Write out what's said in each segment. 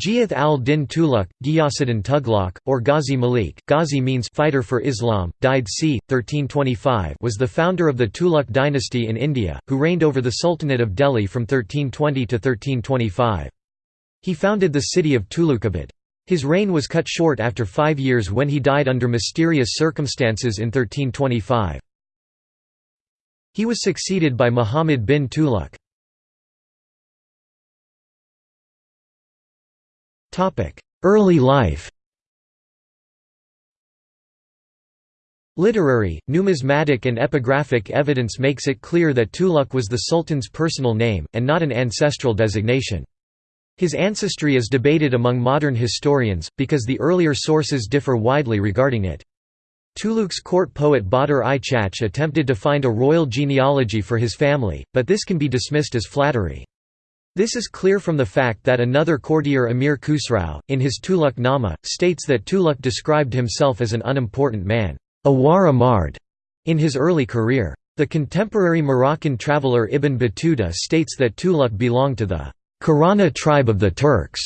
Giyath al-Din Tughlaq, Ghiyasaddin Tughlaq, or Ghazi Malik Ghazi means fighter for Islam, died c. 1325 was the founder of the Tughlaq dynasty in India, who reigned over the Sultanate of Delhi from 1320 to 1325. He founded the city of Tughlaqabad. His reign was cut short after five years when he died under mysterious circumstances in 1325. He was succeeded by Muhammad bin Tughlaq. Early life Literary, numismatic and epigraphic evidence makes it clear that Tuluk was the Sultan's personal name, and not an ancestral designation. His ancestry is debated among modern historians, because the earlier sources differ widely regarding it. Tuluk's court poet Badr i Chach attempted to find a royal genealogy for his family, but this can be dismissed as flattery. This is clear from the fact that another courtier Amir Khusrau, in his Tughlaq Nama, states that Tughlaq described himself as an unimportant man, in his early career. The contemporary Moroccan traveller Ibn Battuta states that Tughlaq belonged to the Karana tribe of the Turks,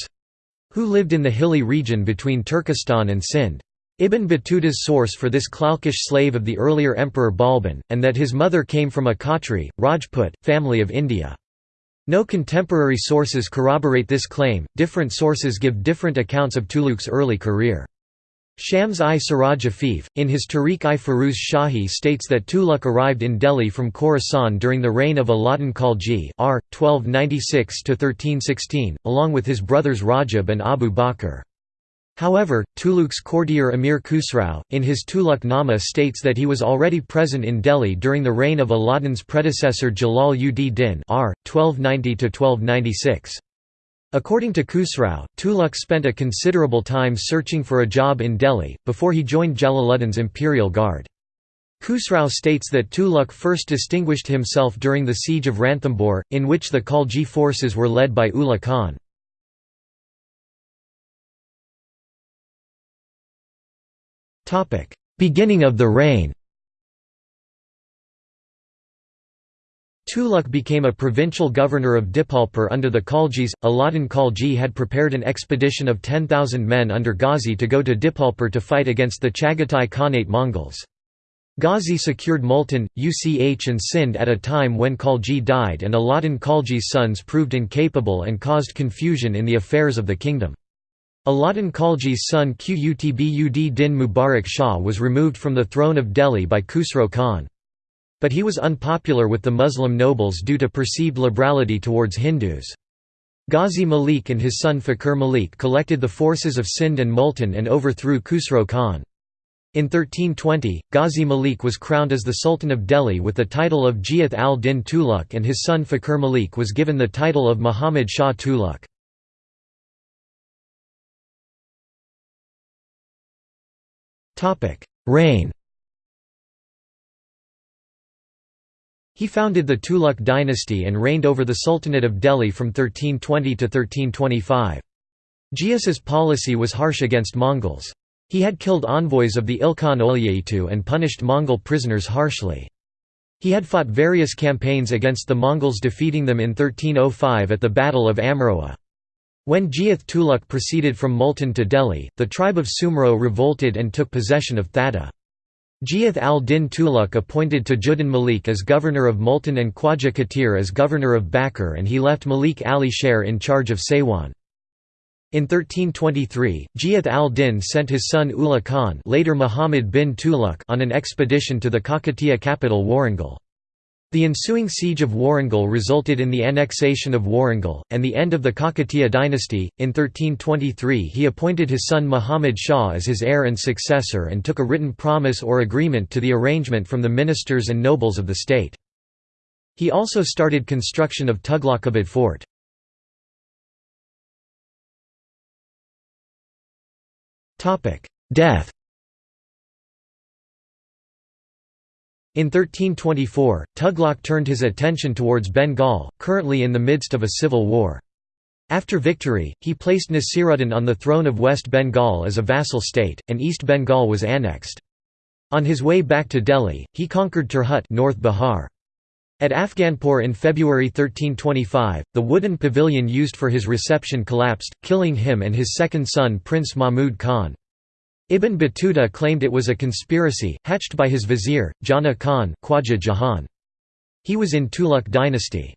who lived in the hilly region between Turkestan and Sind. Ibn Battuta's source for this Khalqish slave of the earlier emperor Balban, and that his mother came from a Khatri, Rajput, family of India. No contemporary sources corroborate this claim, different sources give different accounts of Tughlaq's early career. Shams i Siraj Afif, in his Tarikh-i Firuz Shahi states that Tughlaq arrived in Delhi from Khorasan during the reign of Alauddin Khalji r. 1296–1316, along with his brothers Rajab and Abu Bakr. However, Tughlaq's courtier Amir Khusrau, in his Tughlaq Nama states that he was already present in Delhi during the reign of Alauddin's predecessor Jalal ud Din r. 1290–1296. According to Khusrau, Tughlaq spent a considerable time searching for a job in Delhi, before he joined Jalaluddin's imperial guard. Khusrau states that Tughlaq first distinguished himself during the siege of Ranthambore, in which the Khalji forces were led by Ulugh Khan. Beginning of the reign Tuluk became a provincial governor of Dipalpur under the Khaljis. Alauddin Khalji had prepared an expedition of 10,000 men under Ghazi to go to Dipalpur to fight against the Chagatai Khanate Mongols. Ghazi secured Multan, Uch and Sind at a time when Khalji died and Alauddin Khalji's sons proved incapable and caused confusion in the affairs of the kingdom. Alauddin Khalji's son Qutb Din Mubarak Shah was removed from the throne of Delhi by Khusro Khan. But he was unpopular with the Muslim nobles due to perceived liberality towards Hindus. Ghazi Malik and his son Fakir Malik collected the forces of Sind and Multan and overthrew Khusro Khan. In 1320, Ghazi Malik was crowned as the Sultan of Delhi with the title of Giyath al-Din Tuluk and his son Fakir Malik was given the title of Muhammad Shah Tughlaq. Reign He founded the Tughlaq dynasty and reigned over the Sultanate of Delhi from 1320 to 1325. Ghiyas's policy was harsh against Mongols. He had killed envoys of the Ilkhan Öljaitü and punished Mongol prisoners harshly. He had fought various campaigns against the Mongols defeating them in 1305 at the Battle of Amroha. When Giyath Tughlaq proceeded from Multan to Delhi, the tribe of Sumro revolted and took possession of Thatta. Giyath al-Din Tughlaq appointed Tajuddin Malik as governor of Multan and Khwaja as governor of Bakr and he left Malik Ali Sher in charge of Saywan. In 1323, Giyath al-Din sent his son Ulugh Khan later Muhammad bin Tughlaq on an expedition to the Kakatiya capital Warangal. The ensuing siege of Warangal resulted in the annexation of Warangal, and the end of the Kakatiya dynasty. In 1323, he appointed his son Muhammad Shah as his heir and successor and took a written promise or agreement to the arrangement from the ministers and nobles of the state. He also started construction of Tughlaqabad fort. Death In 1324, Tughlaq turned his attention towards Bengal, currently in the midst of a civil war. After victory, he placed Nasiruddin on the throne of West Bengal as a vassal state, and East Bengal was annexed. On his way back to Delhi, he conquered Tirhut North Bihar. At Afghanpur in February 1325, the wooden pavilion used for his reception collapsed, killing him and his second son Prince Mahmud Khan. Ibn Battuta claimed it was a conspiracy, hatched by his vizier, Jana Khan Khwaja Jahan. He was in Tuluk dynasty.